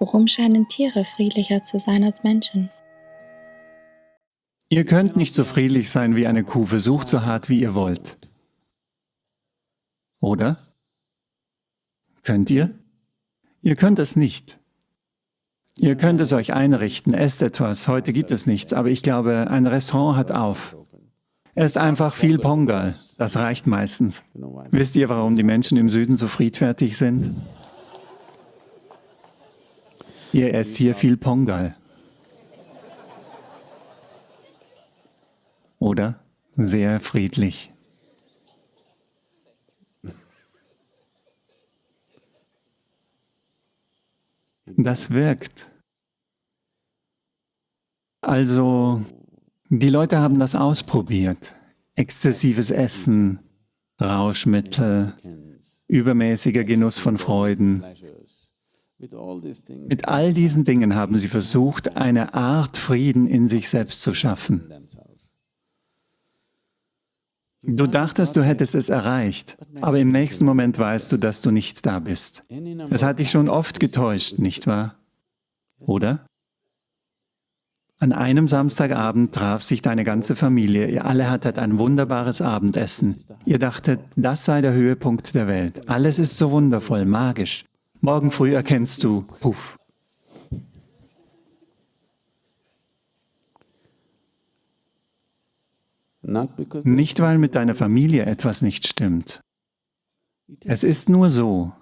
Warum scheinen Tiere friedlicher zu sein als Menschen? Ihr könnt nicht so friedlich sein wie eine Kuh, versucht so hart wie ihr wollt. Oder? Könnt ihr? Ihr könnt es nicht. Ihr könnt es euch einrichten, esst etwas. Heute gibt es nichts, aber ich glaube, ein Restaurant hat auf. Esst einfach viel Pongal. Das reicht meistens. Wisst ihr, warum die Menschen im Süden so friedfertig sind? Ihr esst hier viel Pongal. Oder? Sehr friedlich. Das wirkt. Also, die Leute haben das ausprobiert. Exzessives Essen, Rauschmittel, übermäßiger Genuss von Freuden. Mit all diesen Dingen haben sie versucht, eine Art Frieden in sich selbst zu schaffen. Du dachtest, du hättest es erreicht, aber im nächsten Moment weißt du, dass du nicht da bist. Es hat dich schon oft getäuscht, nicht wahr? Oder? An einem Samstagabend traf sich deine ganze Familie. Ihr alle hattet ein wunderbares Abendessen. Ihr dachtet, das sei der Höhepunkt der Welt. Alles ist so wundervoll, magisch. Morgen früh erkennst du, puff. Nicht, weil mit deiner Familie etwas nicht stimmt. Es ist nur so,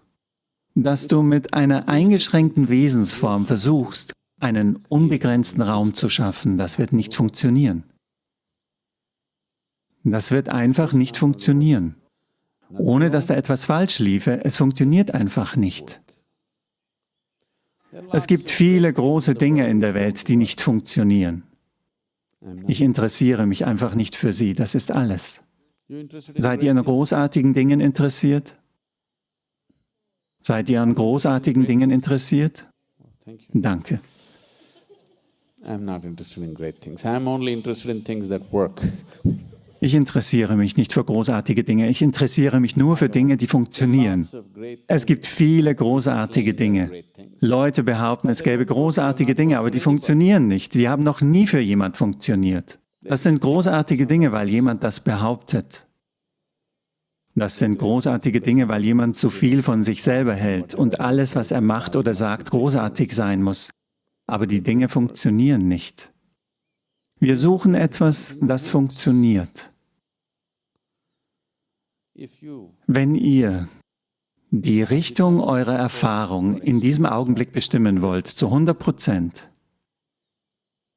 dass du mit einer eingeschränkten Wesensform versuchst, einen unbegrenzten Raum zu schaffen. Das wird nicht funktionieren. Das wird einfach nicht funktionieren. Ohne dass da etwas falsch liefe, es funktioniert einfach nicht. Es gibt viele große Dinge in der Welt, die nicht funktionieren. Ich interessiere mich einfach nicht für sie, das ist alles. Seid ihr an großartigen Dingen interessiert? Seid ihr an großartigen Dingen interessiert? Danke. Ich interessiere mich nicht für großartige Dinge, ich interessiere mich nur für Dinge, die funktionieren. Es gibt viele großartige Dinge. Leute behaupten, es gäbe großartige Dinge, aber die funktionieren nicht. Die haben noch nie für jemand funktioniert. Das sind großartige Dinge, weil jemand das behauptet. Das sind großartige Dinge, weil jemand zu viel von sich selber hält und alles, was er macht oder sagt, großartig sein muss. Aber die Dinge funktionieren nicht. Wir suchen etwas, das funktioniert. Wenn ihr die Richtung eurer Erfahrung in diesem Augenblick bestimmen wollt, zu 100 Prozent,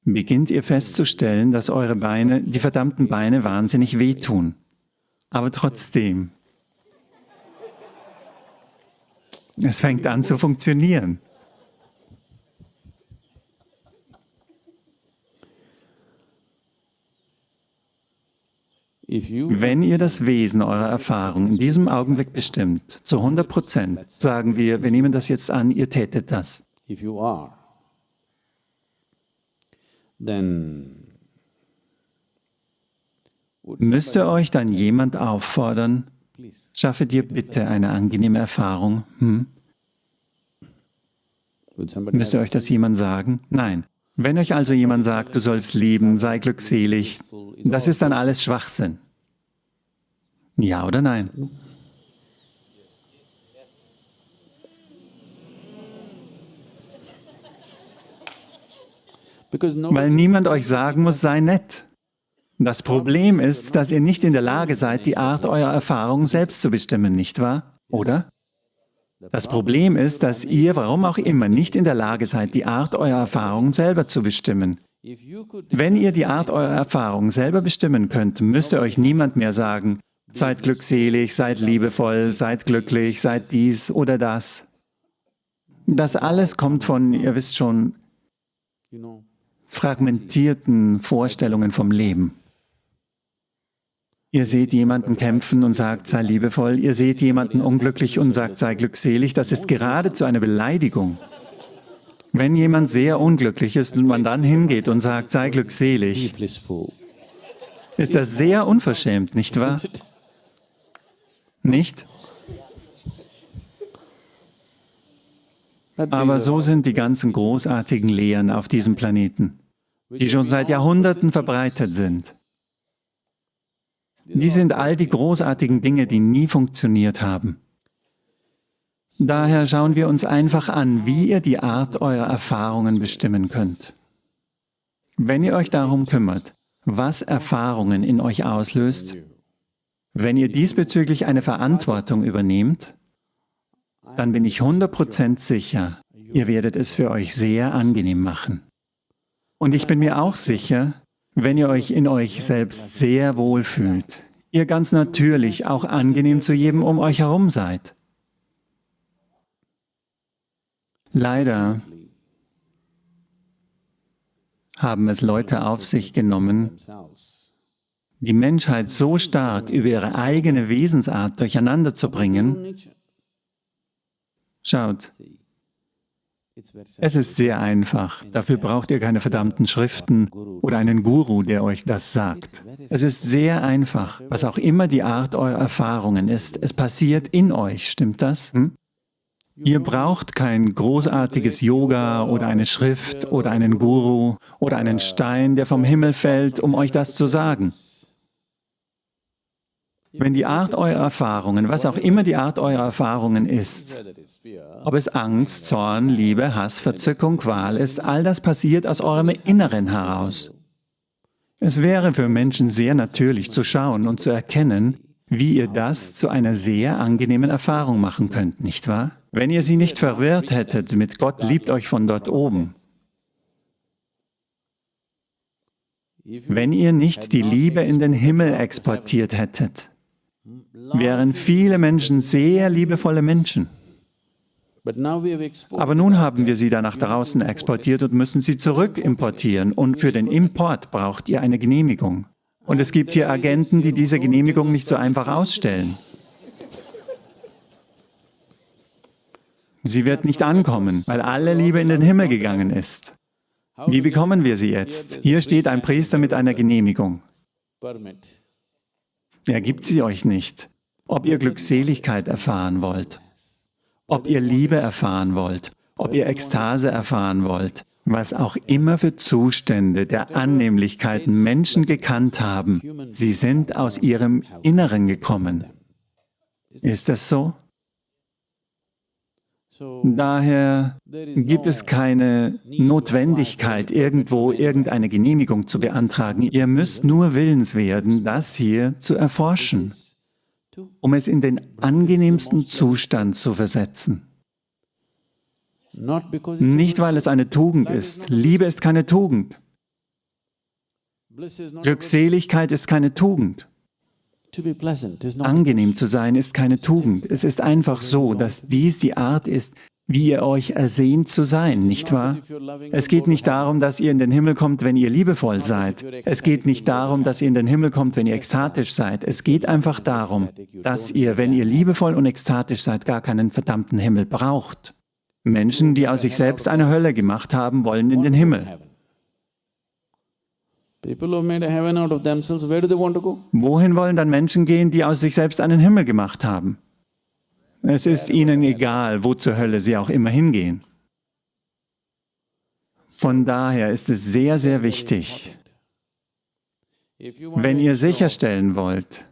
beginnt ihr festzustellen, dass eure Beine, die verdammten Beine, wahnsinnig wehtun. Aber trotzdem, es fängt an zu funktionieren. Wenn ihr das Wesen eurer Erfahrung in diesem Augenblick bestimmt, zu 100 Prozent, sagen wir, wir nehmen das jetzt an, ihr tätet das. Müsste euch dann jemand auffordern, schaffe dir bitte eine angenehme Erfahrung? Hm? Müsste euch das jemand sagen? Nein. Wenn euch also jemand sagt, du sollst lieben, sei glückselig, das ist dann alles Schwachsinn. Ja oder nein? Weil niemand euch sagen muss, sei nett. Das Problem ist, dass ihr nicht in der Lage seid, die Art eurer Erfahrung selbst zu bestimmen, nicht wahr? Oder? Das Problem ist, dass ihr, warum auch immer, nicht in der Lage seid, die Art eurer Erfahrungen selber zu bestimmen. Wenn ihr die Art eurer Erfahrungen selber bestimmen könnt, müsste euch niemand mehr sagen, seid glückselig, seid liebevoll, seid glücklich, seid dies oder das. Das alles kommt von, ihr wisst schon, fragmentierten Vorstellungen vom Leben. Ihr seht jemanden kämpfen und sagt, sei liebevoll. Ihr seht jemanden unglücklich und sagt, sei glückselig. Das ist geradezu eine Beleidigung. Wenn jemand sehr unglücklich ist und man dann hingeht und sagt, sei glückselig, ist das sehr unverschämt, nicht wahr? Nicht? Aber so sind die ganzen großartigen Lehren auf diesem Planeten, die schon seit Jahrhunderten verbreitet sind. Die sind all die großartigen Dinge, die nie funktioniert haben. Daher schauen wir uns einfach an, wie ihr die Art eurer Erfahrungen bestimmen könnt. Wenn ihr euch darum kümmert, was Erfahrungen in euch auslöst, wenn ihr diesbezüglich eine Verantwortung übernehmt, dann bin ich 100% sicher, ihr werdet es für euch sehr angenehm machen. Und ich bin mir auch sicher, wenn ihr euch in euch selbst sehr wohl fühlt, ihr ganz natürlich auch angenehm zu jedem um euch herum seid. Leider haben es Leute auf sich genommen, die Menschheit so stark über ihre eigene Wesensart durcheinander zu bringen. Schaut, es ist sehr einfach. Dafür braucht ihr keine verdammten Schriften oder einen Guru, der euch das sagt. Es ist sehr einfach, was auch immer die Art eurer Erfahrungen ist. Es passiert in euch, stimmt das? Hm? Ihr braucht kein großartiges Yoga oder eine Schrift oder einen Guru oder einen Stein, der vom Himmel fällt, um euch das zu sagen. Wenn die Art eurer Erfahrungen, was auch immer die Art eurer Erfahrungen ist, ob es Angst, Zorn, Liebe, Hass, Verzückung, Qual ist, all das passiert aus eurem Inneren heraus. Es wäre für Menschen sehr natürlich zu schauen und zu erkennen, wie ihr das zu einer sehr angenehmen Erfahrung machen könnt, nicht wahr? Wenn ihr sie nicht verwirrt hättet mit Gott liebt euch von dort oben, wenn ihr nicht die Liebe in den Himmel exportiert hättet, wären viele Menschen sehr liebevolle Menschen. Aber nun haben wir sie da nach draußen exportiert und müssen sie zurück importieren. Und für den Import braucht ihr eine Genehmigung. Und es gibt hier Agenten, die diese Genehmigung nicht so einfach ausstellen. Sie wird nicht ankommen, weil alle Liebe in den Himmel gegangen ist. Wie bekommen wir sie jetzt? Hier steht ein Priester mit einer Genehmigung. Er gibt sie euch nicht. Ob ihr Glückseligkeit erfahren wollt, ob ihr Liebe erfahren wollt, ob ihr Ekstase erfahren wollt, was auch immer für Zustände der Annehmlichkeiten Menschen gekannt haben, sie sind aus ihrem Inneren gekommen. Ist das so? Daher gibt es keine Notwendigkeit, irgendwo irgendeine Genehmigung zu beantragen. Ihr müsst nur willens werden, das hier zu erforschen, um es in den angenehmsten Zustand zu versetzen. Nicht, weil es eine Tugend ist. Liebe ist keine Tugend. Glückseligkeit ist keine Tugend. Angenehm zu sein ist keine Tugend. Es ist einfach so, dass dies die Art ist, wie ihr euch ersehnt zu sein, nicht wahr? Es geht nicht darum, dass ihr in den Himmel kommt, wenn ihr liebevoll seid. Es geht nicht darum, dass ihr in den Himmel kommt, wenn ihr ekstatisch seid. Es geht einfach darum, dass ihr, wenn ihr liebevoll und ekstatisch seid, gar keinen verdammten Himmel braucht. Menschen, die aus sich selbst eine Hölle gemacht haben, wollen in den Himmel. Wohin wollen dann Menschen gehen, die aus sich selbst einen Himmel gemacht haben? Es ist ihnen egal, wo zur Hölle sie auch immer hingehen. Von daher ist es sehr, sehr wichtig, wenn ihr sicherstellen wollt,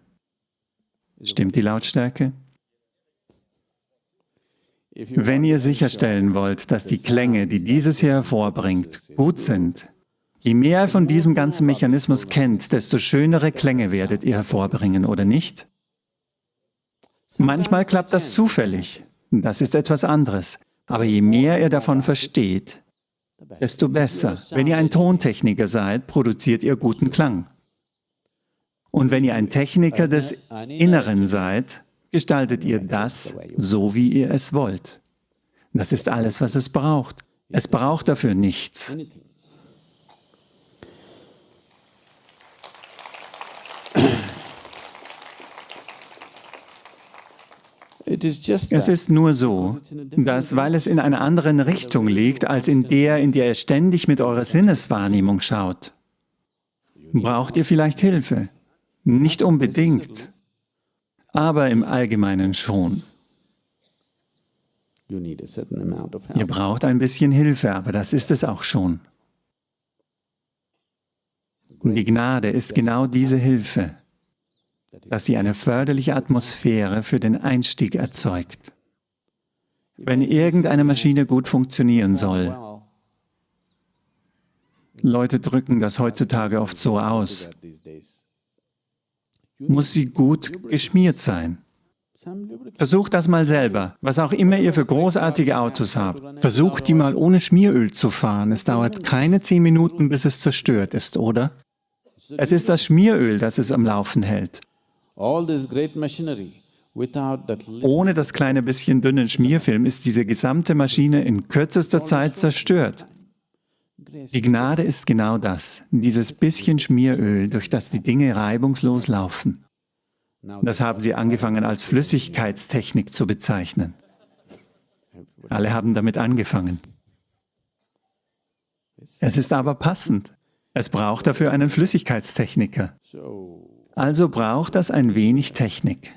stimmt die Lautstärke? Wenn ihr sicherstellen wollt, dass die Klänge, die dieses hier hervorbringt, gut sind, Je mehr ihr von diesem ganzen Mechanismus kennt, desto schönere Klänge werdet ihr hervorbringen, oder nicht? Manchmal klappt das zufällig, das ist etwas anderes. Aber je mehr ihr davon versteht, desto besser. Wenn ihr ein Tontechniker seid, produziert ihr guten Klang. Und wenn ihr ein Techniker des Inneren seid, gestaltet ihr das so, wie ihr es wollt. Das ist alles, was es braucht. Es braucht dafür nichts. Es ist nur so, dass weil es in einer anderen Richtung liegt, als in der, in der ihr ständig mit eurer Sinneswahrnehmung schaut, braucht ihr vielleicht Hilfe. Nicht unbedingt, aber im Allgemeinen schon. Ihr braucht ein bisschen Hilfe, aber das ist es auch schon. Die Gnade ist genau diese Hilfe, dass sie eine förderliche Atmosphäre für den Einstieg erzeugt. Wenn irgendeine Maschine gut funktionieren soll, Leute drücken das heutzutage oft so aus, muss sie gut geschmiert sein. Versucht das mal selber, was auch immer ihr für großartige Autos habt. Versucht die mal ohne Schmieröl zu fahren. Es dauert keine zehn Minuten, bis es zerstört ist, oder? Es ist das Schmieröl, das es am Laufen hält. Ohne das kleine bisschen dünnen Schmierfilm ist diese gesamte Maschine in kürzester Zeit zerstört. Die Gnade ist genau das, dieses bisschen Schmieröl, durch das die Dinge reibungslos laufen. Das haben sie angefangen als Flüssigkeitstechnik zu bezeichnen. Alle haben damit angefangen. Es ist aber passend. Es braucht dafür einen Flüssigkeitstechniker. Also braucht das ein wenig Technik.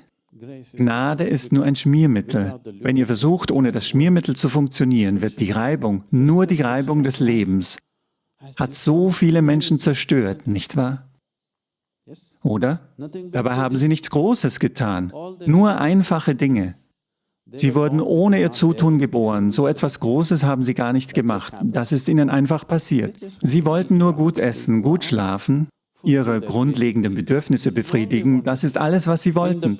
Gnade ist nur ein Schmiermittel. Wenn ihr versucht, ohne das Schmiermittel zu funktionieren, wird die Reibung, nur die Reibung des Lebens, hat so viele Menschen zerstört, nicht wahr? Oder? Dabei haben sie nichts Großes getan, nur einfache Dinge. Sie wurden ohne ihr Zutun geboren, so etwas Großes haben sie gar nicht gemacht, das ist ihnen einfach passiert. Sie wollten nur gut essen, gut schlafen, ihre grundlegenden Bedürfnisse befriedigen, das ist alles, was sie wollten.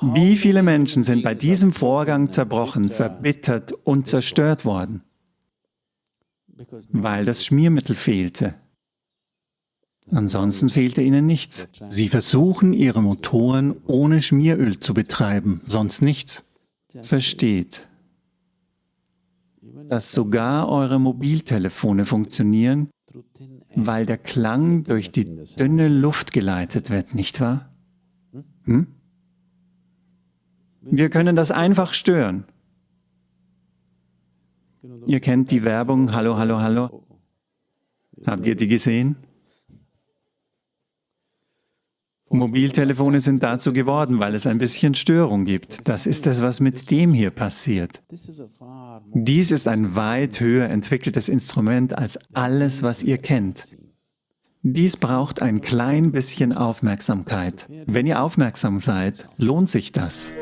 Wie viele Menschen sind bei diesem Vorgang zerbrochen, verbittert und zerstört worden? Weil das Schmiermittel fehlte. Ansonsten fehlte ihnen nichts. Sie versuchen, ihre Motoren ohne Schmieröl zu betreiben, sonst nichts. Versteht, dass sogar eure Mobiltelefone funktionieren, weil der Klang durch die dünne Luft geleitet wird, nicht wahr? Hm? Wir können das einfach stören. Ihr kennt die Werbung, hallo, hallo, hallo. Habt ihr die gesehen? Mobiltelefone sind dazu geworden, weil es ein bisschen Störung gibt. Das ist es, was mit dem hier passiert. Dies ist ein weit höher entwickeltes Instrument als alles, was ihr kennt. Dies braucht ein klein bisschen Aufmerksamkeit. Wenn ihr aufmerksam seid, lohnt sich das.